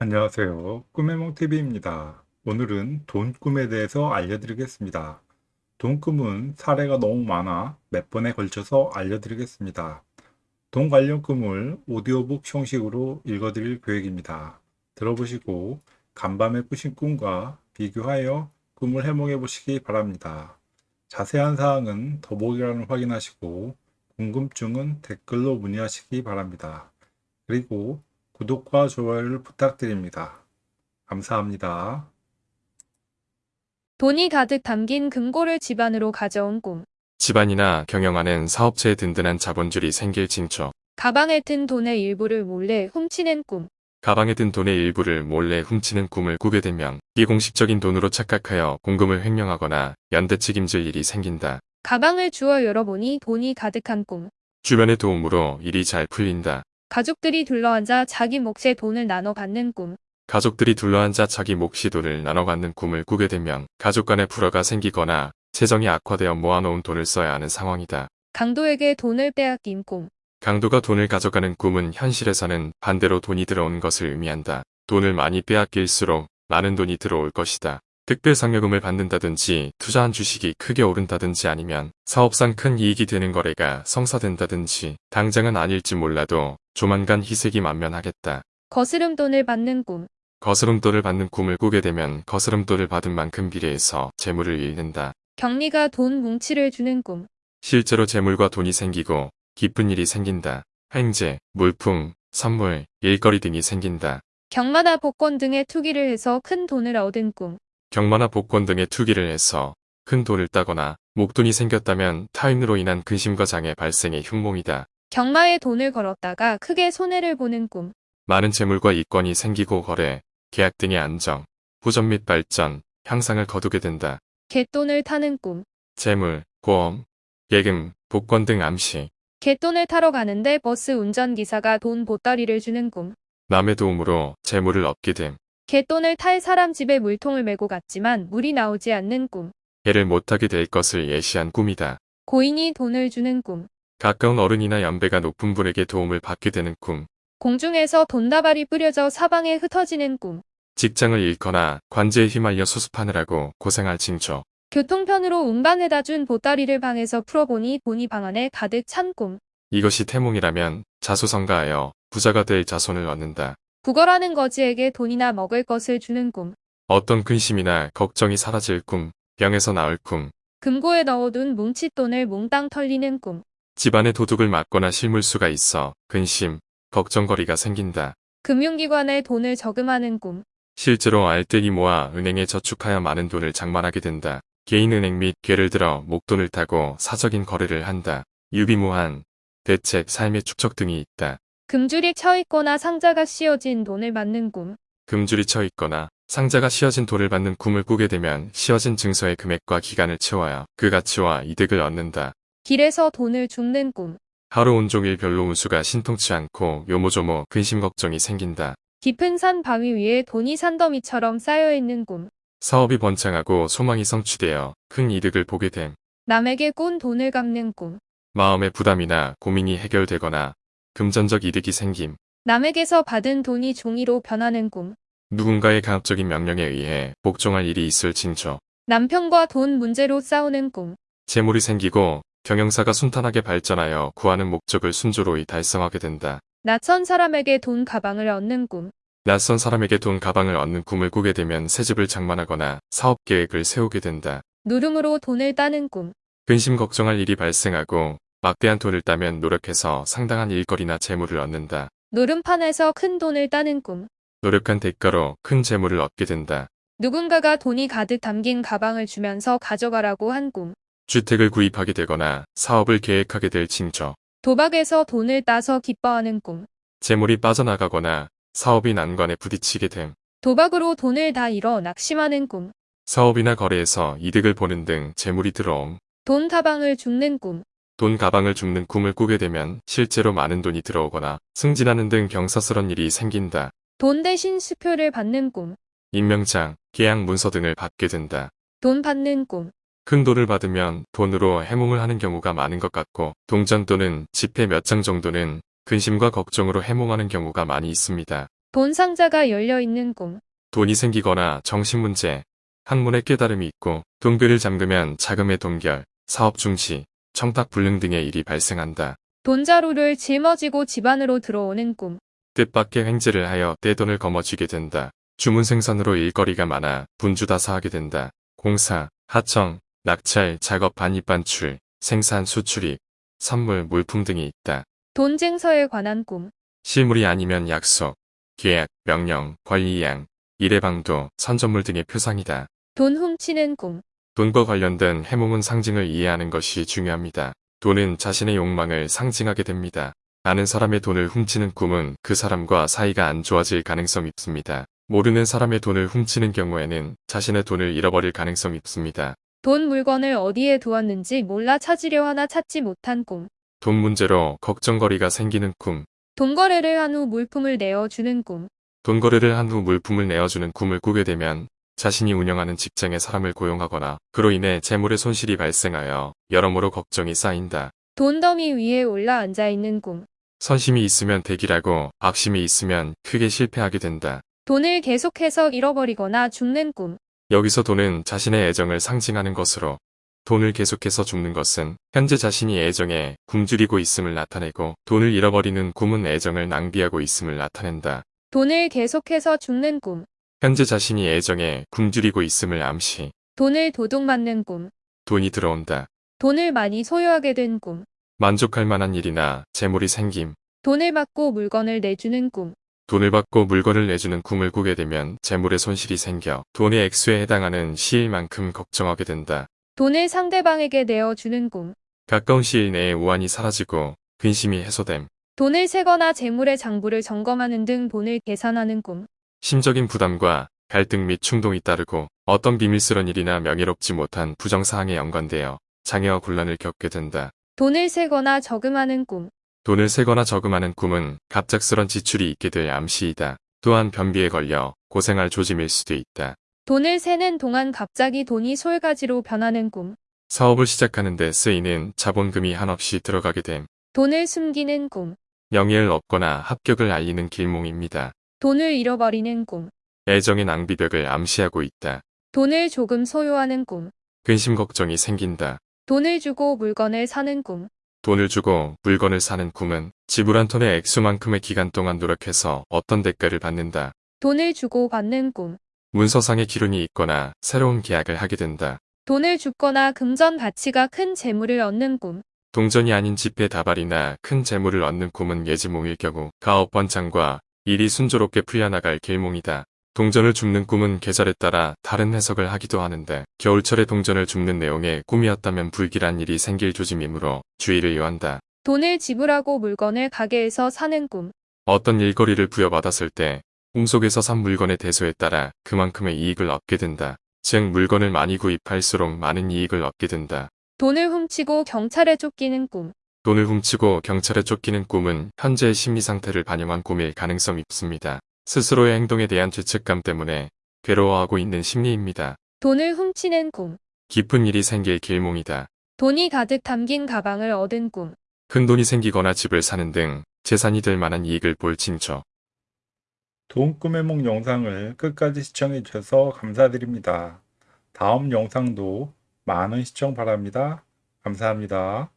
안녕하세요. 꿈해몽TV입니다. 오늘은 돈 꿈에 대해서 알려드리겠습니다. 돈 꿈은 사례가 너무 많아 몇 번에 걸쳐서 알려드리겠습니다. 돈 관련 꿈을 오디오북 형식으로 읽어드릴 계획입니다. 들어보시고 간밤에 꾸신 꿈과 비교하여 꿈을 해몽해 보시기 바랍니다. 자세한 사항은 더보기란을 확인하시고 궁금증은 댓글로 문의하시기 바랍니다. 그리고 구독과 좋아요를 부탁드립니다. 감사합니다. 돈이 가득 담긴 금고를 집안으로 가져온 꿈. 집안이나 경영하는 사업체에 든든한 자본줄이 생길 징조. 가방에 든 돈의 일부를 몰래 훔치는 꿈. 가방에 든 돈의 일부를 몰래 훔치는 꿈을 꾸게 되면 비공식적인 돈으로 착각하여 공금을 횡령하거나 연대 책임질 일이 생긴다. 가방을 주워 열어보니 돈이 가득한 꿈. 주변의 도움으로 일이 잘 풀린다. 가족들이 둘러앉아 자기 몫의 돈을 나눠 갖는 꿈. 가족들이 둘러앉아 자기 몫이 돈을 나눠 갖는 꿈을 꾸게 되면 가족 간의 불화가 생기거나 재정이 악화되어 모아놓은 돈을 써야 하는 상황이다. 강도에게 돈을 빼앗긴 꿈. 강도가 돈을 가져가는 꿈은 현실에서는 반대로 돈이 들어오는 것을 의미한다. 돈을 많이 빼앗길수록 많은 돈이 들어올 것이다. 특별 상여금을 받는다든지 투자한 주식이 크게 오른다든지 아니면 사업상 큰 이익이 되는 거래가 성사된다든지 당장은 아닐지 몰라도 조만간 희색이 만면하겠다. 거스름돈을 받는 꿈. 거스름돈을 받는 꿈을 꾸게 되면 거스름돈을 받은 만큼 비례해서 재물을 잃는다. 격리가 돈 뭉치를 주는 꿈. 실제로 재물과 돈이 생기고 기쁜 일이 생긴다. 횡재, 물품, 선물, 일거리 등이 생긴다. 경마나 복권 등의 투기를 해서 큰 돈을 얻은 꿈. 경마나 복권 등의 투기를 해서 큰 돈을 따거나 목돈이 생겼다면 타인으로 인한 근심과 장애 발생의 흉몽이다. 경마에 돈을 걸었다가 크게 손해를 보는 꿈. 많은 재물과 이권이 생기고 거래, 계약 등의 안정, 후전 및 발전, 향상을 거두게 된다. 갯돈을 타는 꿈. 재물, 보험, 예금, 복권 등 암시, 갯돈을 타러 가는데 버스 운전기사가 돈 보따리를 주는 꿈. 남의 도움으로 재물을 얻게 됨, 갯돈을 탈 사람 집에 물통을 메고 갔지만 물이 나오지 않는 꿈. 해를 못하게 될 것을 예시한 꿈이다. 고인이 돈을 주는 꿈. 가까운 어른이나 연배가 높은 분에게 도움을 받게 되는 꿈, 공중에서 돈다발이 뿌려져 사방에 흩어지는 꿈. 직장을 잃거나 관제에 휘말려 수습하느라고 고생할 징조, 교통편으로 운반해다 준 보따리를 방에서 풀어보니 돈이 방 안에 가득 찬 꿈. 이것이 태몽이라면 자수성가하여 부자가 될 자손을 얻는다. 구걸하는 거지에게 돈이나 먹을 것을 주는 꿈. 어떤 근심이나 걱정이 사라질 꿈, 병에서 나을 꿈, 금고에 넣어둔 뭉칫돈을 몽땅 털리는 꿈. 집안에 도둑을 맞거나 실물수가 있어 근심, 걱정거리가 생긴다. 금융기관에 돈을 저금하는 꿈. 실제로 알뜰히 모아 은행에 저축하여 많은 돈을 장만하게 된다. 개인은행 및 괴를 들어 목돈을 타고 사적인 거래를 한다. 유비무한, 대책, 삶의 축적 등이 있다. 금줄이 쳐있거나 상자가 씌어진 돈을 받는 꿈. 금줄이 쳐 있거나 상자가 씌어진 돈을 받는 꿈을 꾸게 되면 씌어진 증서의 금액과 기간을 채워야 그 가치와 이득을 얻는다. 길에서 돈을 줍는 꿈. 하루 온종일 별로 운수가 신통치 않고 요모조모 근심 걱정이 생긴다. 깊은 산 바위 위에 돈이 산더미처럼 쌓여있는 꿈. 사업이 번창하고 소망이 성취되어 큰 이득을 보게 됨. 남에게 꾼 돈을 갚는 꿈. 마음의 부담이나 고민이 해결되거나 금전적 이득이 생김. 남에게서 받은 돈이 종이로 변하는 꿈. 누군가의 강압적인 명령에 의해 복종할 일이 있을 징조. 남편과 돈 문제로 싸우는 꿈. 재물이 생기고 경영사가 순탄하게 발전하여 구하는 목적을 순조로이 달성하게 된다. 낯선 사람에게 돈 가방을 얻는 꿈. 낯선 사람에게 돈 가방을 얻는 꿈을 꾸게 되면 새 집을 장만하거나 사업 계획을 세우게 된다. 누름으로 돈을 따는 꿈. 근심 걱정할 일이 발생하고 막대한 돈을 따면 노력해서 상당한 일거리나 재물을 얻는다. 누름판에서 큰 돈을 따는 꿈. 노력한 대가로 큰 재물을 얻게 된다. 누군가가 돈이 가득 담긴 가방을 주면서 가져가라고 한 꿈. 주택을 구입하게 되거나 사업을 계획하게 될 징조. 도박에서 돈을 따서 기뻐하는 꿈. 재물이 빠져나가거나 사업이 난관에 부딪히게 됨. 도박으로 돈을 다 잃어 낙심하는 꿈. 사업이나 거래에서 이득을 보는 등 재물이 들어옴. 돈 가방을 줍는 꿈. 돈 가방을 줍는 꿈을 꾸게 되면 실제로 많은 돈이 들어오거나 승진하는 등 경사스런 일이 생긴다. 돈 대신 수표를 받는 꿈. 임명장, 계약 문서 등을 받게 된다. 돈 받는 꿈. 큰 돈을 받으면 돈으로 해몽을 하는 경우가 많은 것 같고 동전 또는 지폐 몇 장 정도는 근심과 걱정으로 해몽하는 경우가 많이 있습니다. 돈 상자가 열려 있는 꿈. 돈이 생기거나 정신 문제, 학문의 깨달음이 있고 동별을 잠그면 자금의 동결, 사업 중지, 청탁 불능 등의 일이 발생한다. 돈자루를 짊어지고 집 안으로 들어오는 꿈. 뜻밖의 횡재를 하여 떼돈을 거머쥐게 된다. 주문 생산으로 일거리가 많아 분주다사하게 된다. 공사, 하청, 낙찰, 작업 반입 반출, 생산 수출입, 선물, 물품 등이 있다. 돈쟁서에 관한 꿈. 실물이 아니면 약속, 계약, 명령, 권리양, 일해방도, 선전물 등의 표상이다. 돈 훔치는 꿈. 돈과 관련된 해몽은 상징을 이해하는 것이 중요합니다. 돈은 자신의 욕망을 상징하게 됩니다. 아는 사람의 돈을 훔치는 꿈은 그 사람과 사이가 안 좋아질 가능성이 있습니다. 모르는 사람의 돈을 훔치는 경우에는 자신의 돈을 잃어버릴 가능성이 있습니다. 돈 물건을 어디에 두었는지 몰라 찾으려 하나 찾지 못한 꿈. 돈 문제로 걱정거리가 생기는 꿈, 돈 거래를 한 후 물품을 내어주는 꿈. 돈 거래를 한 후 물품을 내어주는 꿈을 꾸게 되면 자신이 운영하는 직장에 사람을 고용하거나 그로 인해 재물의 손실이 발생하여 여러모로 걱정이 쌓인다. 돈 더미 위에 올라 앉아 있는 꿈. 선심이 있으면 대기라고 악심이 있으면 크게 실패하게 된다. 돈을 계속해서 잃어버리거나 죽는 꿈. 여기서 돈은 자신의 애정을 상징하는 것으로 돈을 계속해서 죽는 것은 현재 자신이 애정에 굶주리고 있음을 나타내고 돈을 잃어버리는 꿈은 애정을 낭비하고 있음을 나타낸다. 돈을 계속해서 죽는 꿈. 현재 자신이 애정에 굶주리고 있음을 암시. 돈을 도둑맞는 꿈. 돈이 들어온다. 돈을 많이 소유하게 된 꿈. 만족할 만한 일이나 재물이 생김. 돈을 받고 물건을 내주는 꿈. 돈을 받고 물건을 내주는 꿈을 꾸게 되면 재물의 손실이 생겨 돈의 액수에 해당하는 시일만큼 걱정하게 된다. 돈을 상대방에게 내어주는 꿈. 가까운 시일 내에 우환이 사라지고 근심이 해소됨. 돈을 세거나 재물의 장부를 점검하는 등 돈을 계산하는 꿈. 심적인 부담과 갈등 및 충동이 따르고 어떤 비밀스런 일이나 명예롭지 못한 부정사항에 연관되어 장애와 곤란을 겪게 된다. 돈을 세거나 저금하는 꿈. 돈을 세거나 저금하는 꿈은 갑작스런 지출이 있게 될 암시이다. 또한 변비에 걸려 고생할 조짐일 수도 있다. 돈을 세는 동안 갑자기 돈이 솔가지로 변하는 꿈. 사업을 시작하는 데 쓰이는 자본금이 한없이 들어가게 됨. 돈을 숨기는 꿈. 명예를 얻거나 합격을 알리는 길몽입니다. 돈을 잃어버리는 꿈. 애정의 낭비벽을 암시하고 있다. 돈을 조금 소유하는 꿈. 근심 걱정이 생긴다. 돈을 주고 물건을 사는 꿈. 돈을 주고 물건을 사는 꿈은 지불한 톤의 액수만큼의 기간 동안 노력해서 어떤 대가를 받는다. 돈을 주고 받는 꿈. 문서상의 기론이 있거나 새로운 계약을 하게 된다. 돈을 줍거나 금전 가치가 큰 재물을 얻는 꿈. 동전이 아닌 지폐 다발이나 큰 재물을 얻는 꿈은 예지몽일 경우 가업 번창과 일이 순조롭게 풀려나갈 길몽이다. 동전을 줍는 꿈은 계절에 따라 다른 해석을 하기도 하는데 겨울철에 동전을 줍는 내용의 꿈이었다면 불길한 일이 생길 조짐이므로 주의를 요한다. 돈을 지불하고 물건을 가게에서 사는 꿈. 어떤 일거리를 부여받았을 때 꿈속에서 산 물건의 대소에 따라 그만큼의 이익을 얻게 된다. 즉 물건을 많이 구입할수록 많은 이익을 얻게 된다. 돈을 훔치고 경찰에 쫓기는 꿈. 돈을 훔치고 경찰에 쫓기는 꿈은 현재의 심리 상태를 반영한 꿈일 가능성이 있습니다. 스스로의 행동에 대한 죄책감 때문에 괴로워하고 있는 심리입니다. 돈을 훔치는 꿈. 깊은 일이 생길 길몽이다. 돈이 가득 담긴 가방을 얻은 꿈. 큰 돈이 생기거나 집을 사는 등 재산이 될 만한 이익을 볼 징조. 돈 꿈의 몽 영상을 끝까지 시청해 주셔서 감사드립니다. 다음 영상도 많은 시청 바랍니다. 감사합니다.